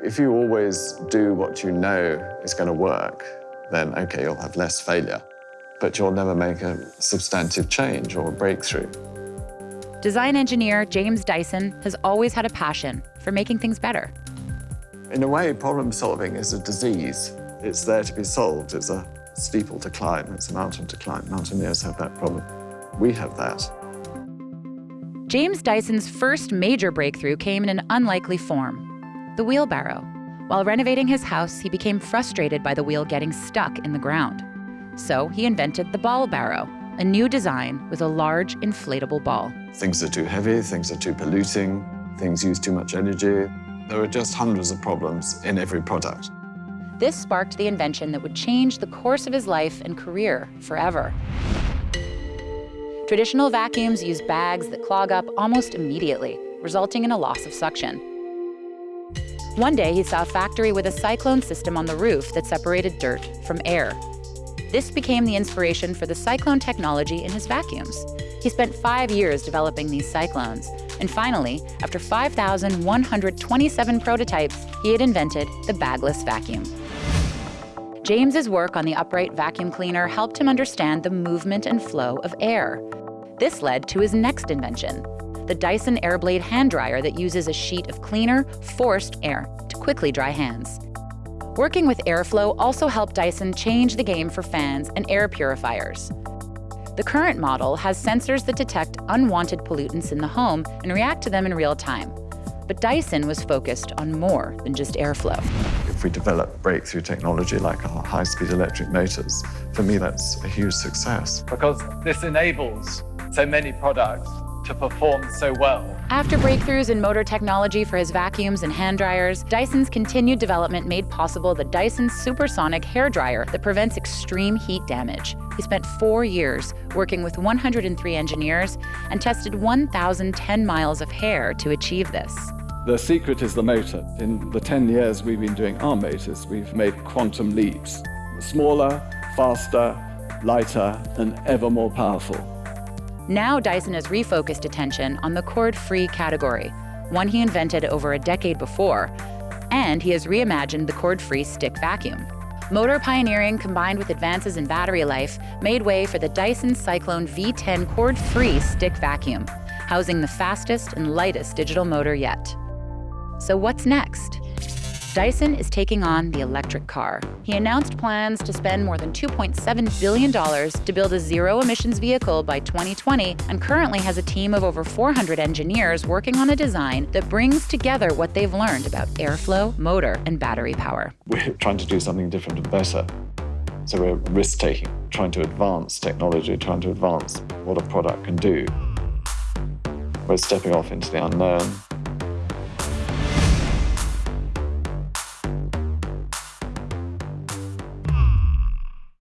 If you always do what you know is going to work, then okay, you'll have less failure, but you'll never make a substantive change or a breakthrough. Design engineer James Dyson has always had a passion for making things better. In a way, problem solving is a disease. It's there to be solved. It's a steeple to climb. It's a mountain to climb. Mountaineers have that problem. We have that. James Dyson's first major breakthrough came in an unlikely form the wheelbarrow. While renovating his house, he became frustrated by the wheel getting stuck in the ground. So he invented the ball barrow, a new design with a large inflatable ball. Things are too heavy, things are too polluting, things use too much energy. There are just hundreds of problems in every product. This sparked the invention that would change the course of his life and career forever. Traditional vacuums use bags that clog up almost immediately, resulting in a loss of suction. One day, he saw a factory with a cyclone system on the roof that separated dirt from air. This became the inspiration for the cyclone technology in his vacuums. He spent five years developing these cyclones, and finally, after 5,127 prototypes, he had invented the bagless vacuum. James's work on the upright vacuum cleaner helped him understand the movement and flow of air. This led to his next invention, the Dyson Airblade hand dryer that uses a sheet of cleaner, forced air to quickly dry hands. Working with airflow also helped Dyson change the game for fans and air purifiers. The current model has sensors that detect unwanted pollutants in the home and react to them in real time. But Dyson was focused on more than just airflow. If we develop breakthrough technology like our high-speed electric motors, for me that's a huge success. Because this enables so many products to perform so well. After breakthroughs in motor technology for his vacuums and hand dryers, Dyson's continued development made possible the Dyson Supersonic hair dryer that prevents extreme heat damage. He spent four years working with 103 engineers and tested 1,010 miles of hair to achieve this. The secret is the motor. In the 10 years we've been doing our motors, we've made quantum leaps. Smaller, faster, lighter, and ever more powerful. Now Dyson has refocused attention on the cord-free category, one he invented over a decade before, and he has reimagined the cord-free stick vacuum. Motor pioneering combined with advances in battery life made way for the Dyson Cyclone V10 cord-free stick vacuum, housing the fastest and lightest digital motor yet. So what's next? Dyson is taking on the electric car. He announced plans to spend more than $2.7 billion to build a zero-emissions vehicle by 2020 and currently has a team of over 400 engineers working on a design that brings together what they've learned about airflow, motor, and battery power. We're trying to do something different and better. So we're risk-taking, trying to advance technology, trying to advance what a product can do. We're stepping off into the unknown,